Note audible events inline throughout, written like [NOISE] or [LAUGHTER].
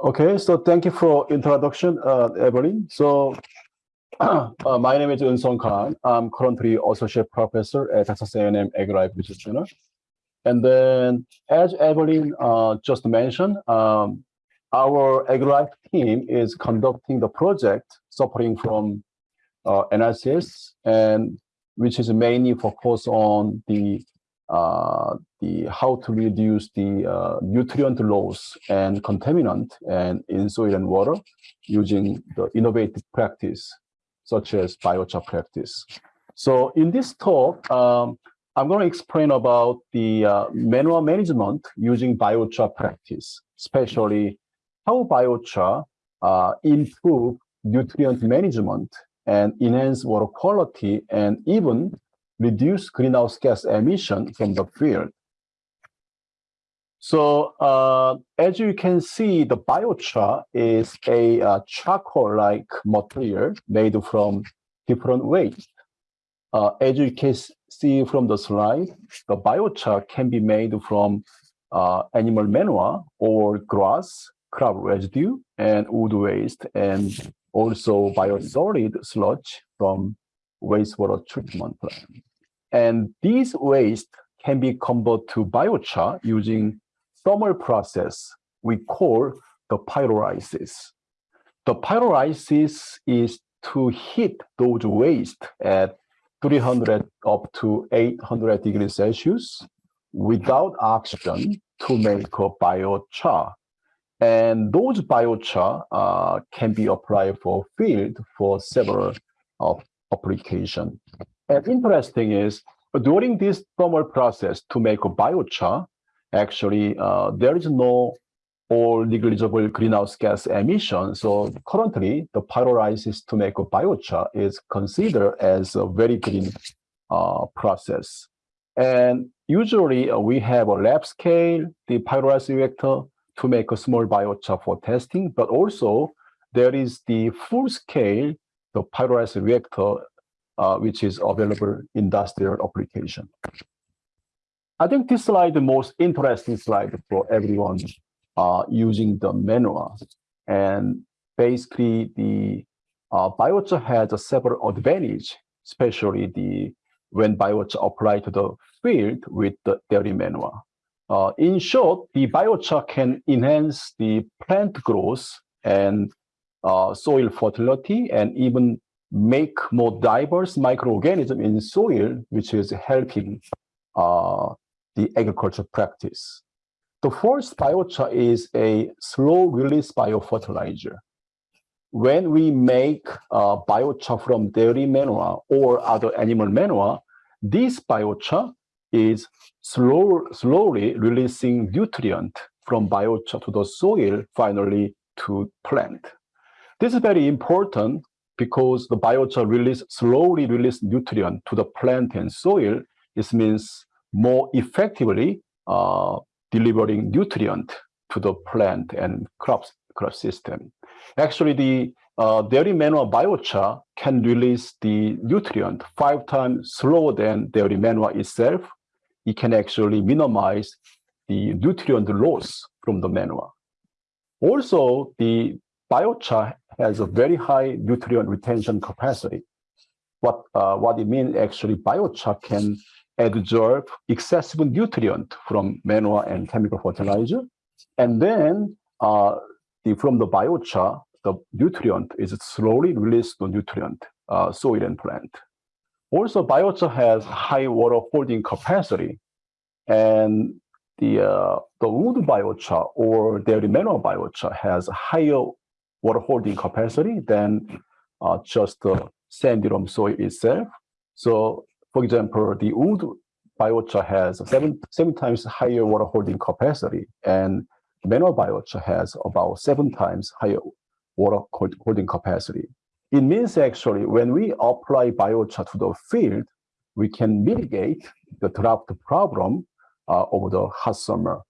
Okay, so thank you for introduction, uh, Evelyn. So [CLEARS THROAT] uh, my name is Eun Kan. I'm currently associate professor at Texas A&M AgriLife Research Center. And then, as Evelyn uh, just mentioned, um, our AgriLife team is conducting the project suffering from uh, NRCS, and which is mainly focused on the uh, the how to reduce the uh, nutrient loss and contaminant and in soil and water using the innovative practice such as biochar practice. So in this talk, um, I'm going to explain about the uh, manual management using biochar practice, especially how biochar uh, improve nutrient management and enhance water quality and even reduce greenhouse gas emission from the field. So uh, as you can see, the biochar is a uh, charcoal-like material made from different waste. Uh, as you can see from the slide, the biochar can be made from uh, animal manure or grass, crop residue, and wood waste, and also biosolid sludge from wastewater treatment plant. And these waste can be converted to biochar using thermal process we call the pyrolysis. The pyrolysis is to heat those waste at 300 up to 800 degrees Celsius without oxygen to make a biochar. And those biochar uh, can be applied for field for several uh, application. And interesting is during this thermal process to make a biochar, actually uh, there is no or negligible greenhouse gas emission. So currently the pyrolysis to make a biochar is considered as a very green uh, process. And usually uh, we have a lab scale, the pyrolysis reactor to make a small biochar for testing, but also there is the full scale, the pyrolysis reactor which is available industrial application. I think this slide the most interesting slide for everyone uh, using the manual. And basically the uh, biochar has a several advantage, especially the when biochar applied to the field with the dairy manure. Uh, in short, the biochar can enhance the plant growth and uh, soil fertility and even make more diverse microorganism in soil, which is helping uh, the agriculture practice. The first biochar is a slow release biofertilizer. When we make uh, biochar from dairy manure or other animal manure, this biochar is slow, slowly releasing nutrient from biochar to the soil, finally to plant. This is very important because the biochar release slowly release nutrient to the plant and soil, this means more effectively uh, delivering nutrient to the plant and crops crop system. Actually, the uh, dairy manure biochar can release the nutrient five times slower than dairy manure itself. It can actually minimize the nutrient loss from the manure. Also, the biochar has a very high nutrient retention capacity. What, uh, what it means actually biochar can absorb excessive nutrient from manure and chemical fertilizer. And then uh, the, from the biochar, the nutrient is slowly released to nutrient, uh, soil and plant. Also, biochar has high water holding capacity. And the, uh, the wood biochar or dairy manure biochar has higher water holding capacity than uh, just the sandy loam soil itself. So, for example, the wood biochar has seven, seven times higher water holding capacity, and manure biochar has about seven times higher water holding capacity. It means actually when we apply biochar to the field, we can mitigate the drought problem uh, over the hot summer.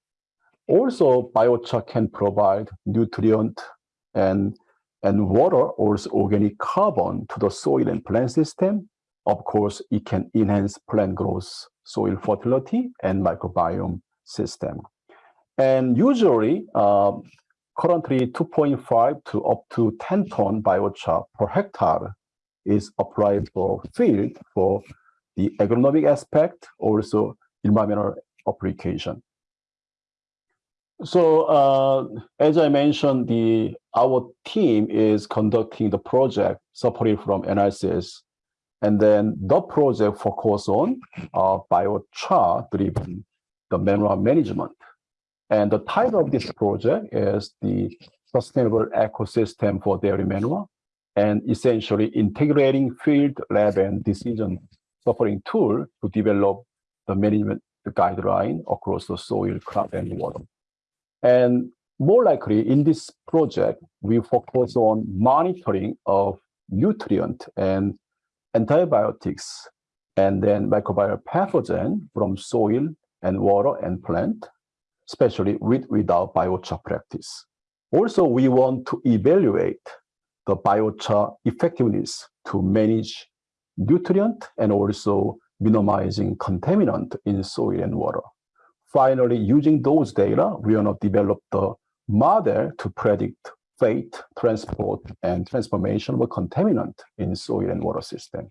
Also, biochar can provide nutrient and, and water or organic carbon to the soil and plant system. Of course, it can enhance plant growth, soil fertility, and microbiome system. And usually, uh, currently 2.5 to up to 10 ton biochar per hectare is applied for field for the agronomic aspect, also environmental application. So uh, as I mentioned, the our team is conducting the project supported from NRCS, and then the project focus on uh, biochar driven the manual management. And the title of this project is the Sustainable Ecosystem for Dairy Manure, and essentially integrating field, lab, and decision supporting tool to develop the management guideline across the soil, crop, and water. And more likely in this project, we focus on monitoring of nutrient and antibiotics and then microbial pathogen from soil and water and plant, especially with without biochar practice. Also, we want to evaluate the biochar effectiveness to manage nutrient and also minimizing contaminant in soil and water. Finally, using those data, we want to develop the model to predict fate, transport, and transformation of a contaminant in soil and water system.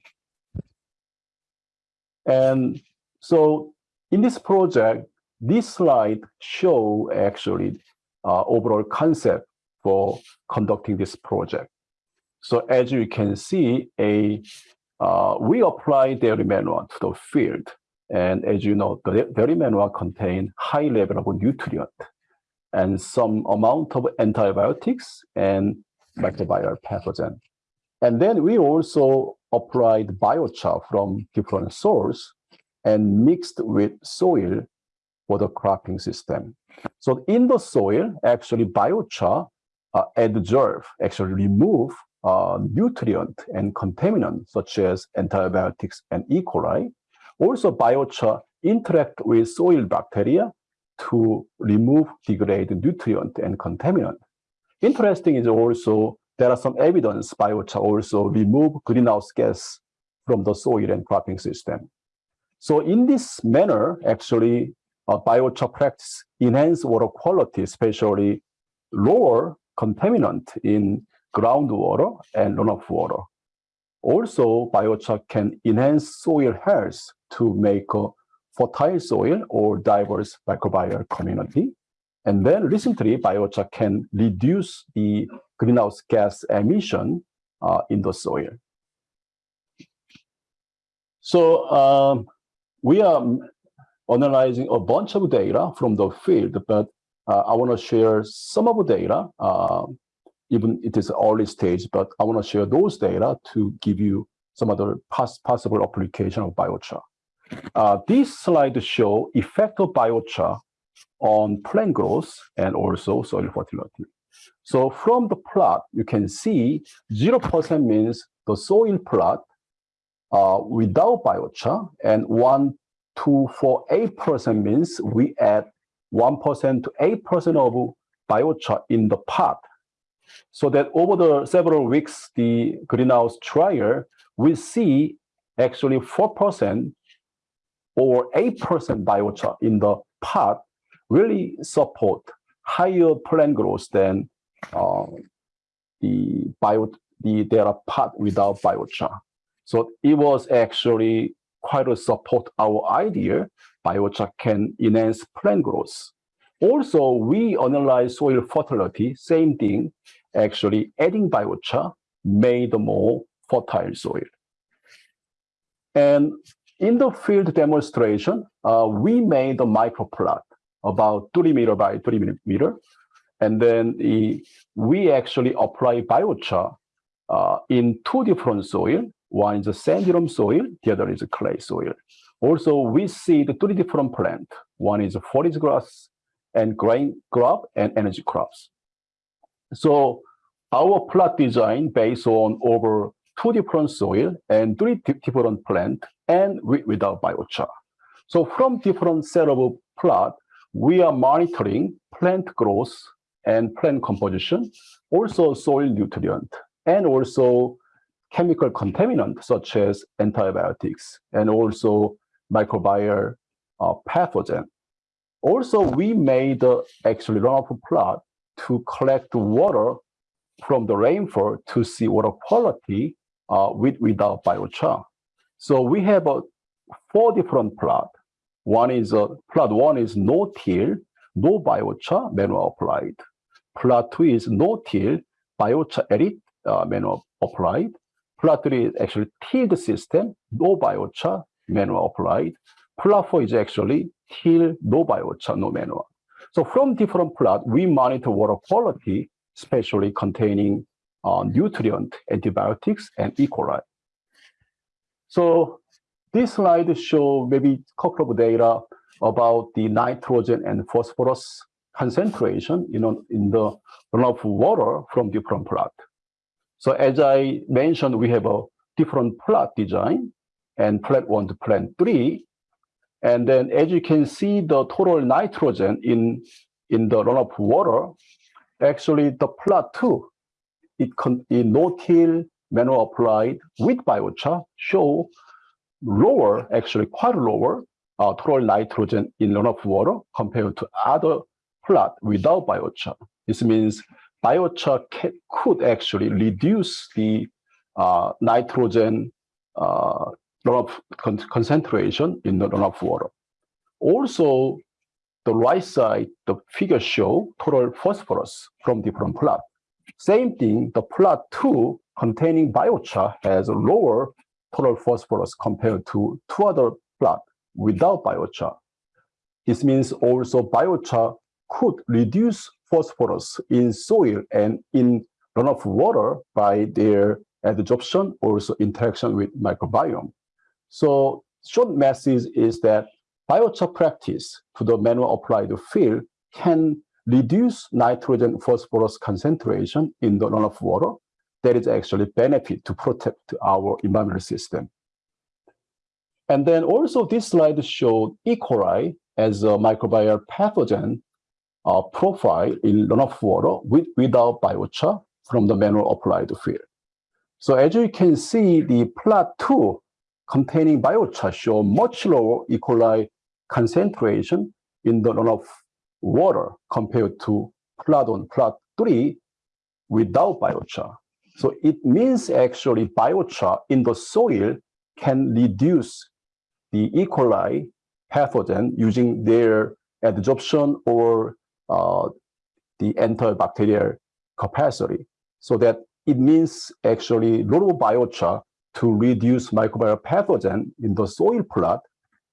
And so in this project, this slide show actually uh, overall concept for conducting this project. So as you can see, a uh, we apply dairy manure to the field. And as you know, the dairy manure contain high level of nutrient and some amount of antibiotics and microbial pathogen. And then we also applied biochar from different source and mixed with soil for the cropping system. So in the soil, actually biochar uh, adsorb, actually remove uh, nutrient and contaminant such as antibiotics and E. coli. Also biochar interact with soil bacteria to remove degraded nutrient and contaminant. Interesting is also there are some evidence biochar also remove greenhouse gas from the soil and cropping system. So in this manner, actually, uh, biochar practice enhance water quality, especially lower contaminant in groundwater and runoff water. Also, biochar can enhance soil health to make a fertile soil or diverse microbial community. And then recently, biochar can reduce the greenhouse gas emission uh, in the soil. So um, we are analyzing a bunch of data from the field, but uh, I want to share some of the data, uh, even it is early stage, but I want to share those data to give you some other pos possible application of biochar. Uh, this slide show effect of biochar on plant growth and also soil fertility. So from the plot, you can see 0% means the soil plot uh, without biochar and 1, 2, 4, 8% means we add 1% to 8% of biochar in the pot. So that over the several weeks, the greenhouse trial, we see actually 4% or 8% biochar in the pot really support higher plant growth than uh, the bio the their pot without biochar. So it was actually quite a support our idea biochar can enhance plant growth. Also, we analyze soil fertility, same thing, actually adding biochar made more fertile soil. And in the field demonstration, uh, we made a microplot about 30 meter by 30 meter. And then the, we actually apply biochar uh, in two different soil. One is a sandy loam soil, the other is a clay soil. Also, we see the three different plant. One is a forage grass and grain crop and energy crops. So our plot design based on over two different soil and three different plant and without biochar. So from different set of plot, we are monitoring plant growth and plant composition, also soil nutrient, and also chemical contaminant such as antibiotics, and also microbial uh, pathogen. Also, we made uh, actually runoff plot to collect water from the rainfall to see water quality uh, with without biochar. So we have a four different plot. One is a plot one is no till, no biochar, manual applied. Plot two is no till, biochar edit, uh, manual applied. Plot three is actually tilled system, no biochar, manual applied. Plot four is actually till, no biochar, no manual. So from different plot, we monitor water quality, especially containing uh, nutrient, antibiotics, and E. coli. So this slide show maybe a couple of data about the nitrogen and phosphorus concentration you know, in the runoff water from different plot. So as I mentioned, we have a different plot design and plant one to plant three. And then as you can see, the total nitrogen in, in the runoff water, actually the plot two, it, con in no-till manual applied with biochar show lower, actually quite lower uh, total nitrogen in runoff water compared to other plot without biochar. This means biochar could actually reduce the uh, nitrogen uh, runoff con concentration in the runoff water. Also, the right side, the figure show total phosphorus from different plot. Same thing, the plot two containing biochar has a lower total phosphorus compared to two other plot without biochar. This means also biochar could reduce phosphorus in soil and in runoff water by their adsorption, also interaction with microbiome. So short message is that biochar practice to the manual applied field can reduce nitrogen phosphorus concentration in the runoff water that is actually benefit to protect our environmental system. And then also this slide showed E. coli as a microbial pathogen uh, profile in runoff water with, without biochar from the manual applied to field. So as you can see, the plot two containing biochar show much lower E. coli concentration in the runoff water compared to plot one, plot three without biochar. So it means actually biochar in the soil can reduce the E. coli pathogen using their adsorption or uh, the antibacterial capacity. So that it means actually low biochar to reduce microbial pathogen in the soil plot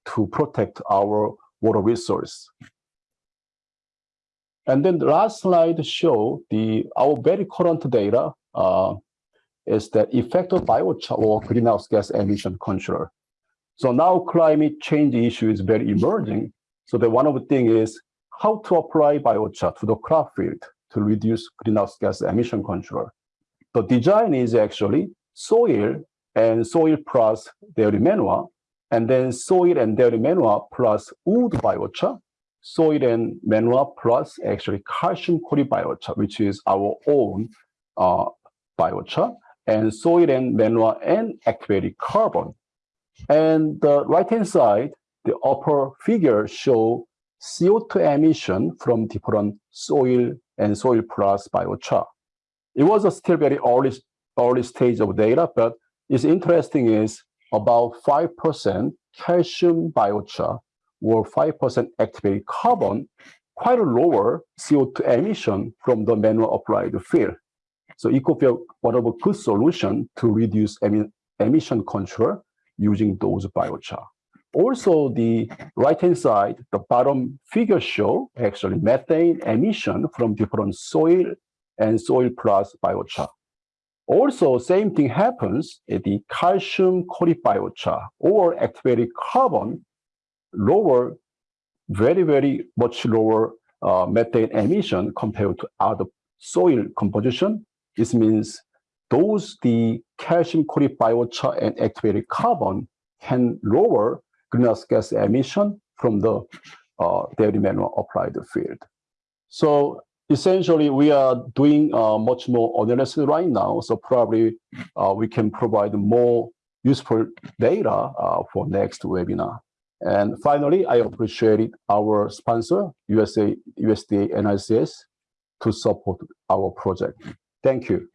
to protect our water resource. And then the last slide show the our very current data uh, is that effect of biochar or greenhouse gas emission control. So now climate change issue is very emerging. So the one of the thing is how to apply biochar to the crop field to reduce greenhouse gas emission control. The design is actually soil and soil plus dairy manure, and then soil and dairy manure plus wood biochar, soil and manure plus actually calcium chloride biochar, which is our own uh, biochar, and soil and manure and activated carbon. And the right-hand side, the upper figure show CO2 emission from different soil and soil plus biochar. It was a still very early, early stage of data, but it's interesting is about 5% calcium biochar or 5% activated carbon, quite a lower CO2 emission from the manual applied field. So be one of a good solution to reduce emission control using those biochar. Also, the right-hand side, the bottom figure show actually methane emission from different soil and soil plus biochar. Also, same thing happens at the calcium biochar or activated carbon, lower, very, very much lower uh, methane emission compared to other soil composition. This means those the calcium biochar and activated carbon can lower greenhouse gas emission from the uh, dairy manure applied field. So essentially, we are doing uh, much more analysis right now. So probably uh, we can provide more useful data uh, for next webinar. And finally, I appreciate our sponsor, USA, USDA NRCS, to support our project. Thank you.